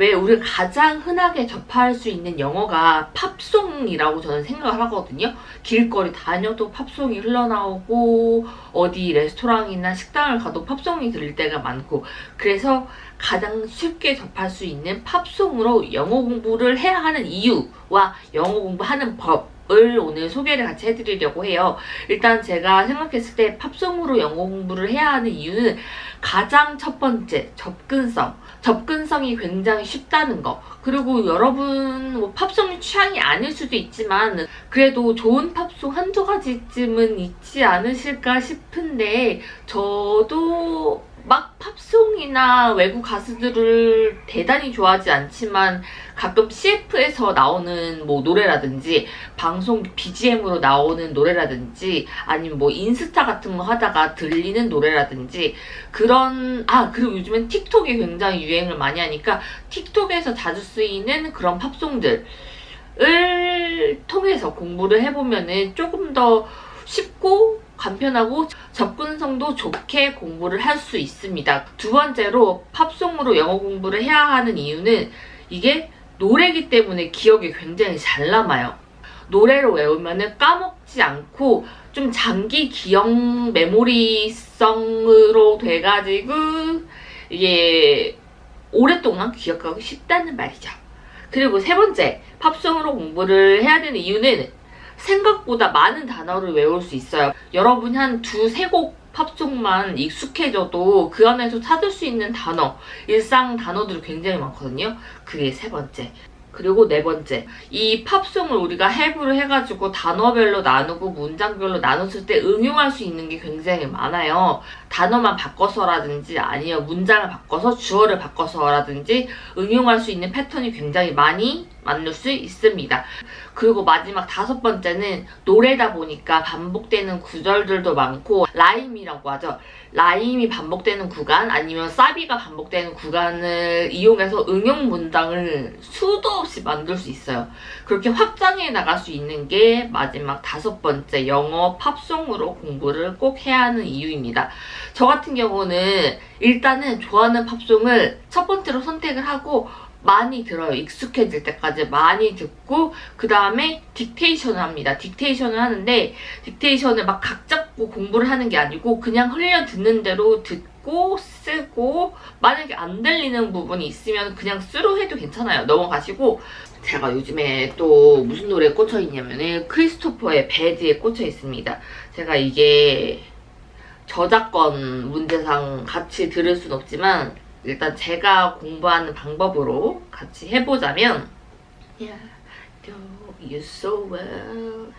왜 우리가 가장 흔하게 접할 수 있는 영어가 팝송이라고 저는 생각을 하거든요. 길거리 다녀도 팝송이 흘러나오고 어디 레스토랑이나 식당을 가도 팝송이 들릴 때가 많고 그래서 가장 쉽게 접할 수 있는 팝송으로 영어 공부를 해야 하는 이유와 영어 공부하는 법 을 오늘 소개를 같이 해드리려고 해요. 일단 제가 생각했을 때 팝송으로 영어 공부를 해야 하는 이유는 가장 첫 번째 접근성. 접근성이 굉장히 쉽다는 거. 그리고 여러분 뭐 팝송이 취향이 아닐 수도 있지만 그래도 좋은 팝송 한두 가지쯤은 있지 않으실까 싶은데 저도 막 팝송이나 외국 가수들을 대단히 좋아하지 않지만 가끔 CF에서 나오는 뭐 노래라든지 방송 BGM으로 나오는 노래라든지 아니면 뭐 인스타 같은 거 하다가 들리는 노래라든지 그런 아 그리고 요즘엔 틱톡이 굉장히 유행을 많이 하니까 틱톡에서 자주 쓰이는 그런 팝송들을 통해서 공부를 해보면은 조금 더 쉽고 간편하고 접근성도 좋게 공부를 할 수 있습니다. 두 번째로 팝송으로 영어 공부를 해야 하는 이유는 이게 노래기 때문에 기억이 굉장히 잘 남아요. 노래로 외우면 까먹지 않고 좀 장기 기억 메모리성으로 돼가지고 이게 오랫동안 기억하기 쉽다는 말이죠. 그리고 세 번째, 팝송으로 공부를 해야 되는 이유는 생각보다 많은 단어를 외울 수 있어요. 여러분이 한 두세 곡 팝송만 익숙해져도 그 안에서 찾을 수 있는 단어, 일상 단어들이 굉장히 많거든요. 그게 세 번째. 그리고 네 번째, 이 팝송을 우리가 해부를 해가지고 단어별로 나누고 문장별로 나눴을 때 응용할 수 있는 게 굉장히 많아요. 단어만 바꿔서라든지 아니면 문장을 바꿔서 주어를 바꿔서라든지 응용할 수 있는 패턴이 굉장히 많이 만들 수 있습니다. 그리고 마지막 다섯 번째는 노래다 보니까 반복되는 구절들도 많고 라임이라고 하죠. 라임이 반복되는 구간 아니면 사비가 반복되는 구간을 이용해서 응용 문장을 수도 없이 만들 수 있어요. 그렇게 확장해 나갈 수 있는 게 마지막 다섯 번째 영어 팝송으로 공부를 꼭 해야 하는 이유입니다. 저 같은 경우는 일단은 좋아하는 팝송을 첫 번째로 선택을 하고 많이 들어요. 익숙해질 때까지 많이 듣고 그 다음에 딕테이션을 합니다. 딕테이션을 하는데 딕테이션을 막 각 잡고 공부를 하는 게 아니고 그냥 흘려 듣는 대로 듣고 쓰고 만약에 안 들리는 부분이 있으면 그냥 쓰루 해도 괜찮아요. 넘어가시고 제가 요즘에 또 무슨 노래에 꽂혀 있냐면은 크리스토퍼의 배드에 꽂혀 있습니다. 제가 이게 저작권 문제상 같이 들을 순 없지만 일단 제가 공부하는 방법으로 같이 해보자면 Yeah, do you so well,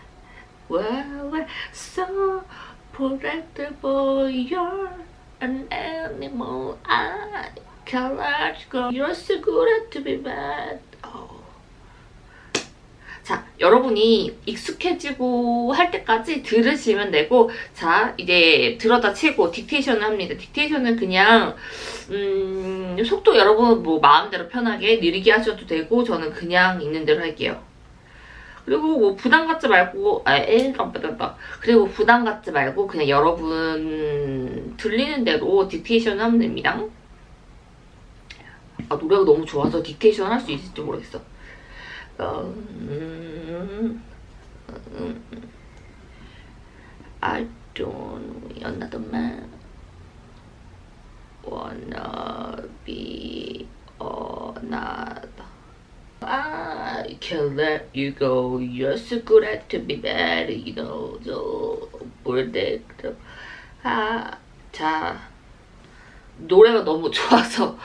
well, well, so predictable, you're an animal, I can't let go, you're so good at to be bad. Oh. 자, 여러분이 익숙해지고 할 때까지 들으시면 되고 자, 이제 들어다 치고 딕테이션을 합니다. 딕테이션은 그냥 음, 속도 여러분 뭐 마음대로 편하게 느리게 하셔도 되고 저는 그냥 있는 대로 할게요. 그리고 뭐 부담 갖지 말고 아 에이 깜빡다 그리고 부담 갖지 말고 그냥 여러분 들리는 대로 딕테이션 하면 됩니다. 아 노래가 너무 좋아서 딕테이션 할 수 있을지 모르겠어. Um, I don't another man wanna be another. I can let you go. You're so good at to be bad, you know. So predictable. 아, 자 노래가 너무 좋아서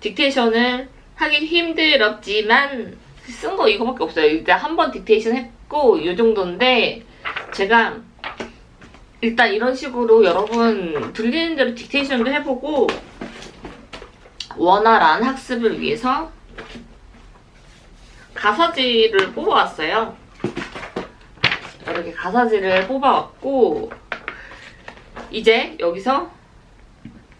딕테이션을 하기 힘들었지만 쓴 거 이거밖에 없어요. 일단 한번 딕테이션 했고 이 정도인데 제가 일단 이런 식으로 여러분 들리는 대로 딕테이션도 해보고 원활한 학습을 위해서 가사지를 뽑아왔어요. 이렇게 가사지를 뽑아왔고 이제 여기서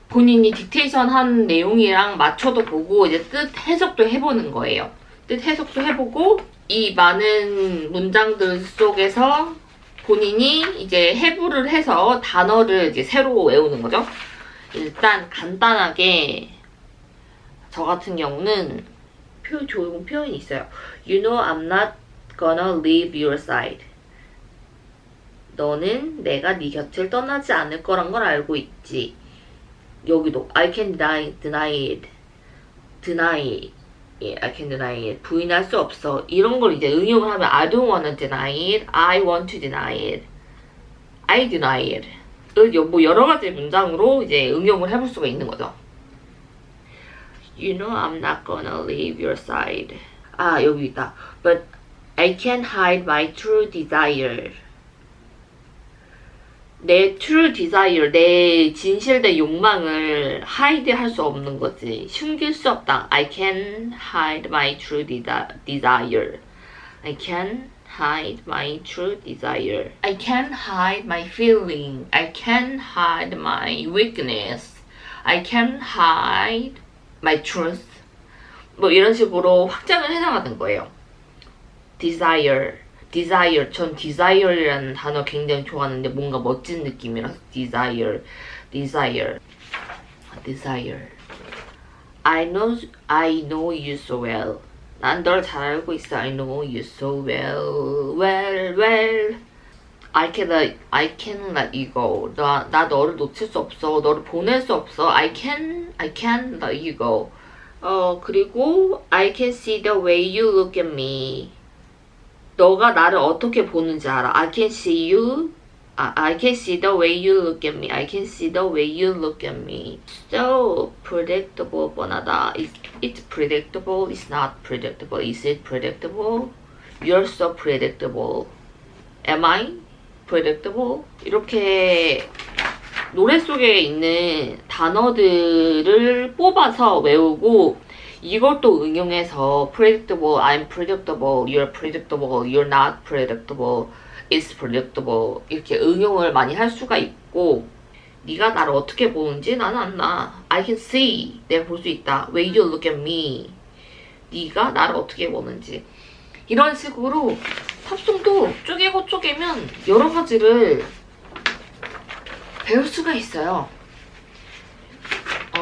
본인이 딕테이션 한 내용이랑 맞춰도 보고 이제 뜻 해석도 해보는 거예요. 뜻 해석도 해보고 이 많은 문장들 속에서 본인이 이제 해부를 해서 단어를 이제 새로 외우는 거죠. 일단 간단하게 저 같은 경우는 표, 좋은 표현이 있어요. You know I'm not gonna leave your side. 너는 내가 네 곁을 떠나지 않을 거란 걸 알고 있지. 여기도 I can deny, deny it. deny it. I can deny it. 부인할 수 없어. 이런 걸 이제 응용을 하면 I don't wanna deny it. I want to deny it. I deny it. 뭐 여러 가지 문장으로 이제 응용을 해볼 수가 있는 거죠. You know I'm not gonna leave your side. 아 여기 있다. But I can't hide my true desire. 내 true desire, 내 진실된 욕망을 hide 할 수 없는 거지. 숨길 수 없다. I can hide my true desi- desire. I can hide my true desire. I can hide my feeling. I can hide my weakness. I can hide my truth. 뭐 이런 식으로 확장을 해나가는 거예요. desire, desire. 전 desire이라는 단어 굉장히 좋아하는데 뭔가 멋진 느낌이라서 desire, desire, desire. I know, I know you so well. 난 널 잘 알고 있어. I know you so well, well, well. I can let, I can let you go. 나, 나 너를 놓칠 수 없어. 너를 보낼 수 없어. I can, I can let you go. 어, 그리고 I can see the way you look at me. 너가 나를 어떻게 보는지 알아. I can see you. 아, I can see the way you look at me. I can see the way you look at me. So predictable, 뻔하다. It's, it's predictable. It's not predictable. Is it predictable? You're so predictable. Am I predictable? 이렇게 노래 속에 있는 단어들을 뽑아서 외우고 이걸 또 응용해서 predictable, I'm predictable, you're predictable, you're not predictable, it's predictable 이렇게 응용을 많이 할 수가 있고 네가 나를 어떻게 보는지 나는 안 나. I can see, 내가 볼 수 있다. Way you look at me, 네가 나를 어떻게 보는지 이런 식으로 팝송도 쪼개고 쪼개면 여러 가지를 배울 수가 있어요.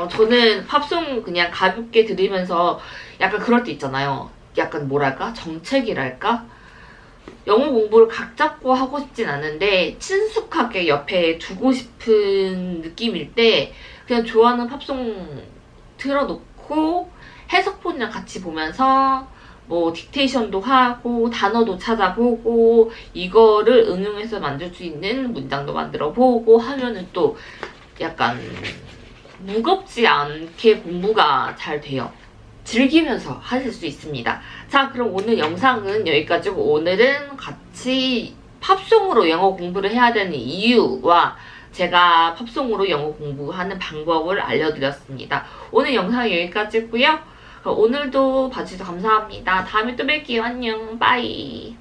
어, 저는 팝송 그냥 가볍게 들으면서 약간 그럴 때 있잖아요. 약간 뭐랄까? 정책이랄까? 영어 공부를 각 잡고 하고 싶진 않은데 친숙하게 옆에 두고 싶은 느낌일 때 그냥 좋아하는 팝송 틀어놓고 해석본이랑 같이 보면서 뭐 딕테이션도 하고 단어도 찾아보고 이거를 응용해서 만들 수 있는 문장도 만들어 보고 하면은 또 약간 무겁지 않게 공부가 잘 돼요. 즐기면서 하실 수 있습니다. 자, 그럼 오늘 영상은 여기까지고 오늘은 같이 팝송으로 영어 공부를 해야 되는 이유와 제가 팝송으로 영어 공부하는 방법을 알려드렸습니다. 오늘 영상은 여기까지고요. 오늘도 봐주셔서 감사합니다. 다음에 또 뵐게요. 안녕. 빠이.